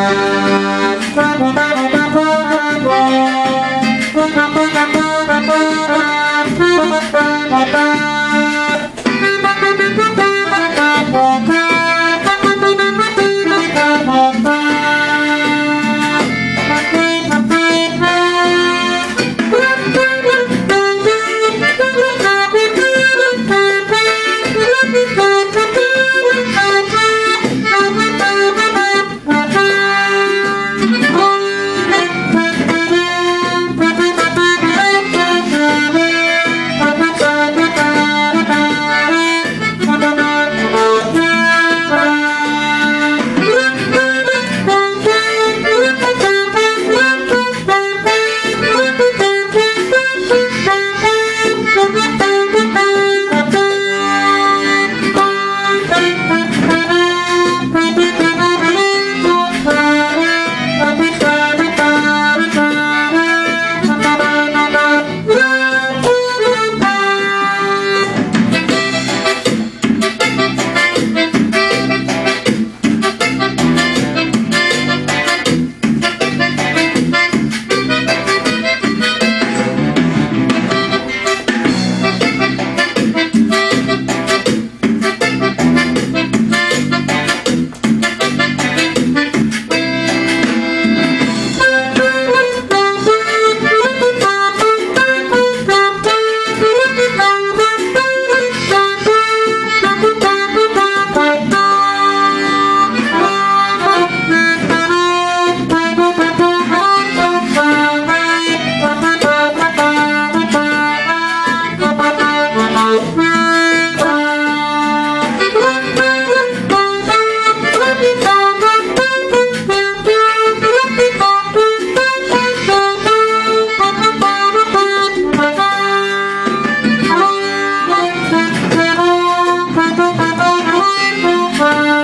Thank you. Música